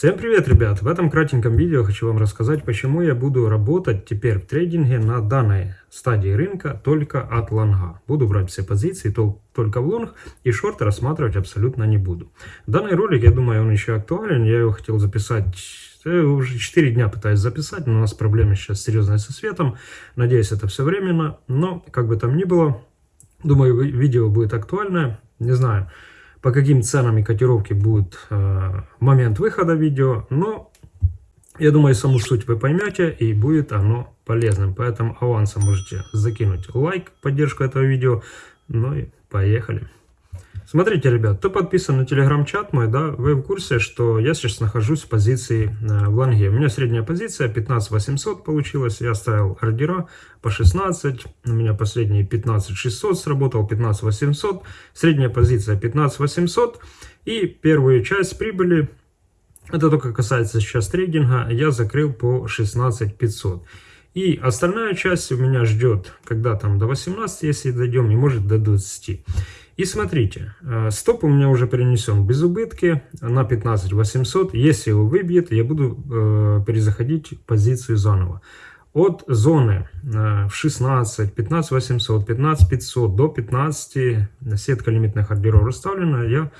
Всем привет, ребят! В этом кратеньком видео хочу вам рассказать, почему я буду работать теперь в трейдинге на данной стадии рынка только от лонга. Буду брать все позиции только в лонг и шорты рассматривать абсолютно не буду. Данный ролик, я думаю, он еще актуален. Я его хотел записать я уже 4 дня пытаюсь записать, но у нас проблемы сейчас серьезные со светом. Надеюсь, это все временно. Но, как бы там ни было, думаю, видео будет актуальное. Не знаю, по каким ценам и котировке будет э, момент выхода видео, но я думаю, саму суть вы поймете и будет оно полезным. Поэтому авансом можете закинуть лайк, поддержку этого видео. Ну и поехали. Смотрите, ребят, кто подписан на телеграм-чат мой, да, вы в курсе, что я сейчас нахожусь в позиции э, в лонге. У меня средняя позиция 15 800 получилась, я ставил ордера по 16, у меня последние 15 600 сработал, 15 800, средняя позиция 15 800 и первую часть прибыли, это только касается сейчас трейдинга, я закрыл по 16 500. И остальная часть у меня ждет, когда там до 18, если дойдем, и может до 20. И смотрите, э, стоп у меня уже перенесен без убытки на 15 800. Если его выбьет, я буду э, перезаходить позицию заново. От зоны э, в 16, 15 800, 15 500 до 15, сетка лимитных ордеров расставлена, я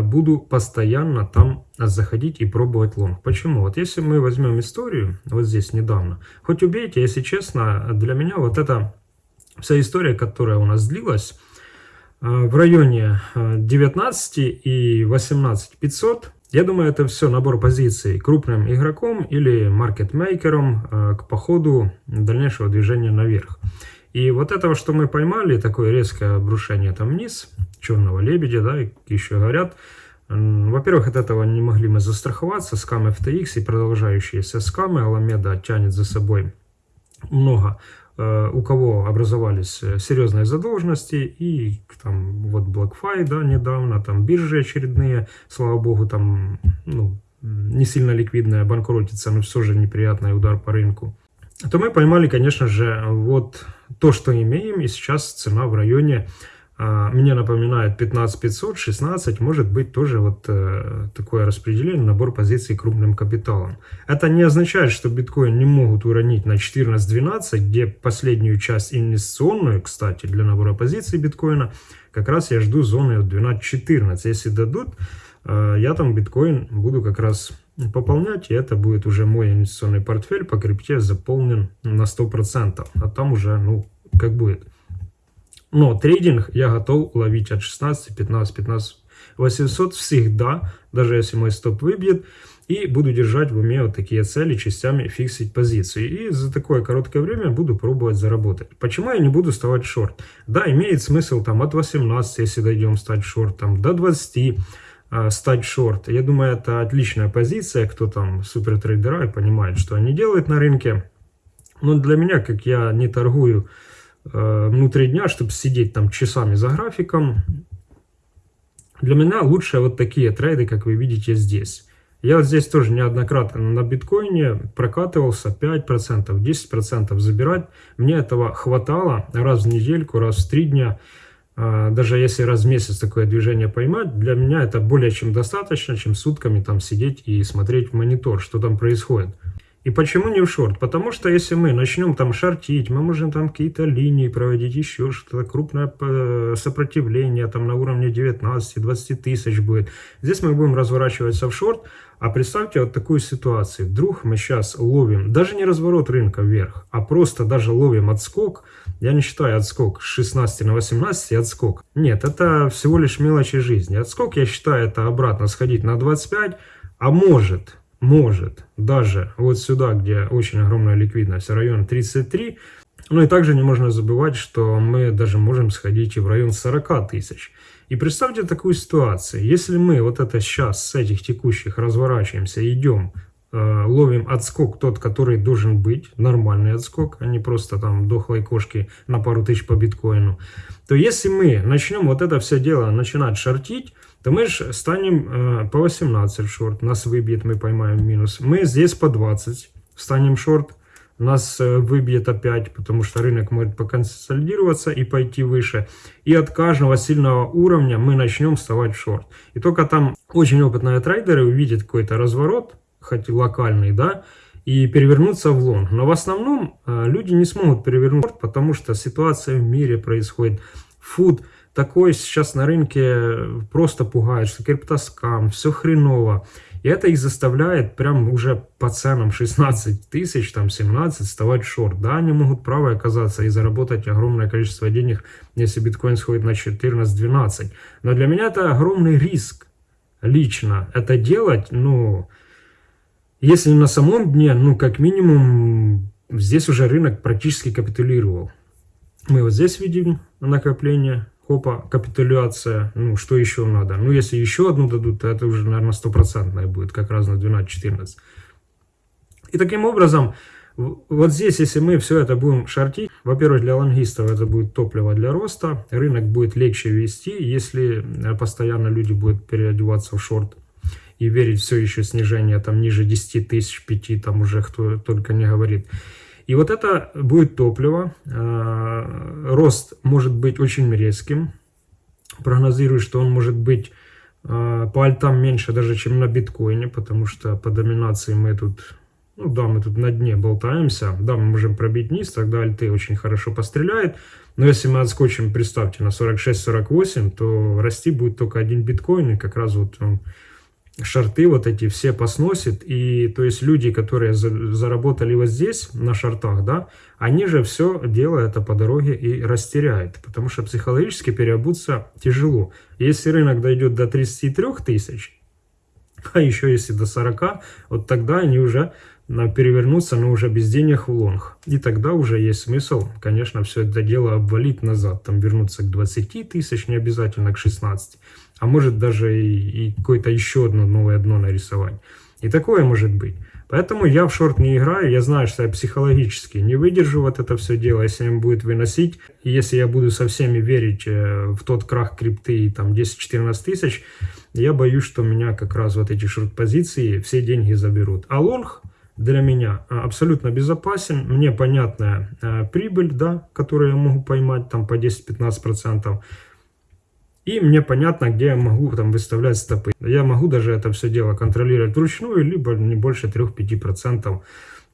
буду постоянно там заходить и пробовать лонг. Почему? Вот если мы возьмем историю, вот здесь недавно, хоть убейте, если честно, для меня вот эта вся история, которая у нас длилась, в районе 19 э, и 18 500. Я думаю, это все набор позиций крупным игроком или маркетмейкером э, к походу дальнейшего движения наверх. И вот этого, что мы поймали, такое резкое обрушение там вниз, черного лебедя, да, еще говорят, во-первых, от этого не могли мы застраховаться, скам FTX и продолжающиеся скамы, Аламеда тянет за собой много у кого образовались э, серьезные задолженности, и там вот BlockFi, да, недавно, там биржи очередные, слава богу, там, ну, не сильно ликвидная, банкротится, но все же неприятный удар по рынку, то мы поймали, конечно же, вот то, что имеем, и сейчас цена в районе мне напоминает 15500, 16, может быть тоже вот э, такое распределение, набор позиций крупным капиталом. Это не означает, что биткоин не могут уронить на 14-12, где последнюю часть инвестиционную, кстати, для набора позиций биткоина, как раз я жду зоны от 12-14. Если дадут, э, я там биткоин буду как раз пополнять, и это будет уже мой инвестиционный портфель по крипте заполнен на 100%, а там уже, ну, как будет. Но трейдинг я готов ловить от 16, 15, 15, 800 всегда, даже если мой стоп выбьет. И буду держать в уме вот такие цели, частями фиксить позиции. И за такое короткое время буду пробовать заработать. Почему я не буду вставать шорт? Да, имеет смысл там от 18, если дойдем стать шорт, там до 20 э, стать шорт. Я думаю, это отличная позиция. Кто там супер трейдера и понимает, что они делают на рынке. Но для меня, как я не торгую внутри дня, чтобы сидеть там часами за графиком. Для меня лучше вот такие трейды, как вы видите здесь. Я здесь тоже неоднократно на биткоине прокатывался 5%, 10% забирать. Мне этого хватало раз в недельку, раз в три дня. Э, даже если раз в месяц такое движение поймать, для меня это более чем достаточно, чем сутками там сидеть и смотреть в монитор, что там происходит. И почему не в шорт? Потому что если мы начнем там шортить, мы можем там какие-то линии проводить, еще что-то, крупное э, сопротивление там на уровне 19-20 тысяч будет. Здесь мы будем разворачиваться в шорт. А представьте вот такую ситуацию. Вдруг мы сейчас ловим, даже не разворот рынка вверх, а просто даже ловим отскок. Я не считаю отскок с 16 на 18 отскок. Нет, это всего лишь мелочи жизни. Отскок я считаю это обратно сходить на 25, а может может даже вот сюда, где очень огромная ликвидность, район 33. Ну и также не можно забывать, что мы даже можем сходить и в район 40 тысяч. И представьте такую ситуацию, если мы вот это сейчас с этих текущих разворачиваемся, идем, э, ловим отскок тот, который должен быть, нормальный отскок, а не просто там дохлой кошки на пару тысяч по биткоину, то если мы начнем вот это все дело начинать шортить, то мы же станем по 18 шорт, нас выбьет, мы поймаем минус. Мы здесь по 20 станем шорт, нас выбьет опять, потому что рынок может поконсолидироваться и пойти выше. И от каждого сильного уровня мы начнем вставать в шорт. И только там очень опытные трейдеры увидят какой-то разворот, хоть локальный, да, и перевернуться в лонг. Но в основном люди не смогут перевернуть, потому что ситуация в мире происходит. Фуд такой сейчас на рынке просто пугает, что криптоскам, все хреново. И это их заставляет прям уже по ценам 16 тысяч, там 17, вставать шорт. Да, они могут правы оказаться и заработать огромное количество денег, если биткоин сходит на 14-12. Но для меня это огромный риск лично. Это делать, ну, если на самом дне, ну, как минимум, здесь уже рынок практически капитулировал. Мы вот здесь видим накопление, Хопа, капитуляция. Ну, что еще надо? Ну, если еще одну дадут, то это уже, наверное, стопроцентная будет, как раз на 12-14. И таким образом, вот здесь, если мы все это будем шортить, во-первых, для лонгистов это будет топливо для роста, рынок будет легче вести, если э, постоянно люди будут переодеваться в шорт и верить все еще снижение там ниже 10 тысяч, 5, там уже кто только не говорит. И вот это будет топливо. А, рост может быть очень резким. Прогнозирую, что он может быть а, по альтам меньше даже, чем на биткоине, потому что по доминации мы тут, ну да, мы тут на дне болтаемся. Да, мы можем пробить низ, тогда альты очень хорошо постреляет. Но если мы отскочим, представьте, на 46-48, то расти будет только один биткоин, и как раз вот он шарты вот эти все посносит. И то есть люди, которые заработали вот здесь, на шартах, да, они же все дело это по дороге и растеряют. Потому что психологически переобуться тяжело. Если рынок дойдет до 33 тысяч, а еще если до 40, вот тогда они уже перевернуться, но уже без денег в лонг. И тогда уже есть смысл, конечно, все это дело обвалить назад, там вернуться к 20 тысяч, не обязательно к 16 а может даже и, и какое-то еще одно новое дно нарисовать. И такое может быть. Поэтому я в шорт не играю, я знаю, что я психологически не выдержу вот это все дело, если им будет выносить. И если я буду со всеми верить э, в тот крах крипты там 10-14 тысяч, я боюсь, что меня как раз вот эти шорт-позиции все деньги заберут. А лонг для меня э, абсолютно безопасен, мне понятная э, прибыль, да, которую я могу поймать там по 10-15%. И мне понятно, где я могу там выставлять стопы. Я могу даже это все дело контролировать вручную, либо не больше 3-5%.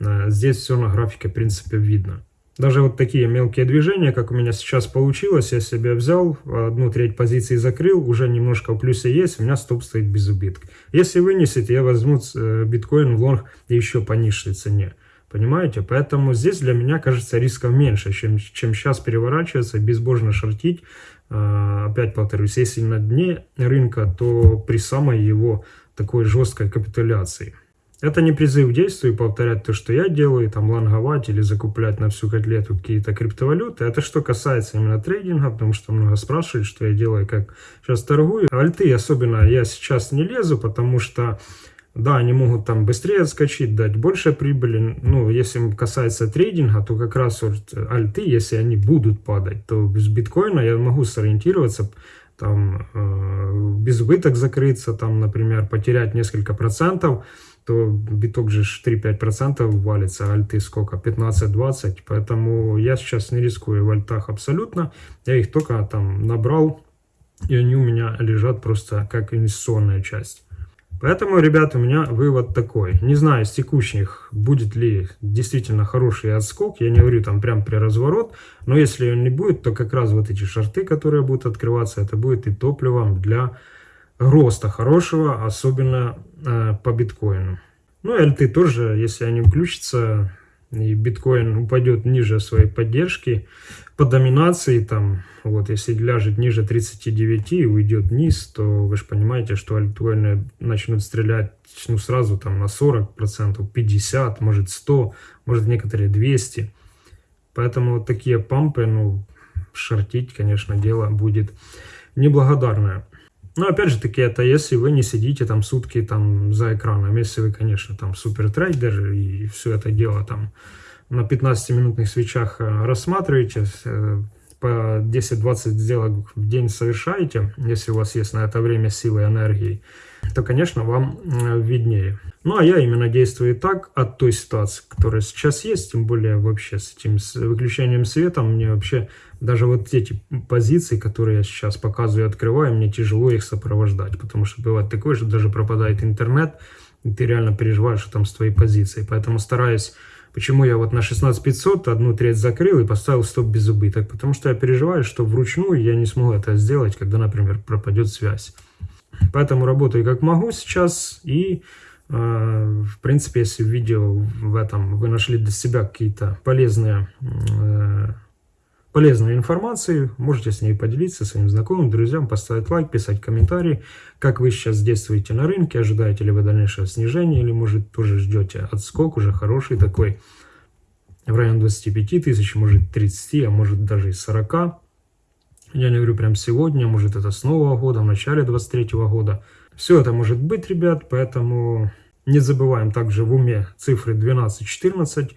Э, здесь все на графике, в принципе, видно. Даже вот такие мелкие движения, как у меня сейчас получилось, я себе взял, одну треть позиции закрыл, уже немножко в плюсе есть, у меня стоп стоит без убытка. Если вынесете, я возьму э, биткоин в лонг еще по низшей цене. Понимаете? Поэтому здесь для меня кажется рисков меньше, чем, чем сейчас переворачиваться, безбожно шортить. А, опять повторюсь, если на дне рынка, то при самой его такой жесткой капитуляции. Это не призыв к действию, повторять то, что я делаю, там лонговать или закуплять на всю котлету какие-то криптовалюты. Это что касается именно трейдинга, потому что много спрашивают, что я делаю, как сейчас торгую. Альты особенно я сейчас не лезу, потому что да, они могут там быстрее отскочить, дать больше прибыли. Ну, если касается трейдинга, то как раз вот альты, если они будут падать, то без биткоина я могу сориентироваться, там, э, без убыток закрыться, там, например, потерять несколько процентов, то биток же 3-5% валится, а альты сколько? 15-20. Поэтому я сейчас не рискую в альтах абсолютно. Я их только там набрал, и они у меня лежат просто как инвестиционная часть. Поэтому, ребята, у меня вывод такой. Не знаю, с текущих будет ли действительно хороший отскок. Я не говорю там прям при разворот. Но если он не будет, то как раз вот эти шарты, которые будут открываться, это будет и топливом для роста хорошего, особенно э, по биткоину. Ну и альты тоже, если они включатся, и биткоин упадет ниже своей поддержки, по доминации, там, вот, если ляжет ниже 39 и уйдет вниз, то вы же понимаете, что альткоины начнут стрелять ну, сразу там на 40%, 50, может 100, может некоторые 200. Поэтому вот такие пампы, ну, шортить, конечно, дело будет неблагодарное. Но опять же таки, это если вы не сидите там сутки там за экраном, если вы, конечно, там супер трейдер и все это дело там на 15-минутных свечах э, рассматриваете, э, по 10-20 сделок в день совершаете, если у вас есть на это время силы и энергии, то, конечно, вам э, виднее. Ну, а я именно действую так от той ситуации, которая сейчас есть, тем более вообще с этим с выключением света, мне вообще даже вот эти позиции, которые я сейчас показываю и открываю, мне тяжело их сопровождать, потому что бывает такое, что даже пропадает интернет, и ты реально переживаешь, что там с твоей позицией. Поэтому стараюсь Почему я вот на 16500 одну треть закрыл и поставил стоп без убыток? Потому что я переживаю, что вручную я не смогу это сделать, когда, например, пропадет связь. Поэтому работаю как могу сейчас и э, в принципе, если в видео в этом вы нашли для себя какие-то полезные э, полезной информацией, можете с ней поделиться своим знакомым, друзьям, поставить лайк, писать комментарии, как вы сейчас действуете на рынке, ожидаете ли вы дальнейшего снижения, или может тоже ждете отскок уже хороший такой, в районе 25 тысяч, может 30, а может даже и 40. Я не говорю прям сегодня, может это с нового года, в начале 23 года. Все это может быть, ребят, поэтому не забываем также в уме цифры 12-14,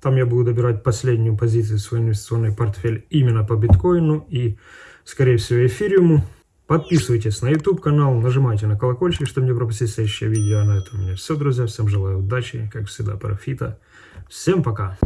там я буду добирать последнюю позицию в свой инвестиционный портфель именно по биткоину и, скорее всего, эфириуму. Подписывайтесь на YouTube канал, нажимайте на колокольчик, чтобы не пропустить следующее видео. А на этом у меня все, друзья. Всем желаю удачи, как всегда, профита. Всем пока!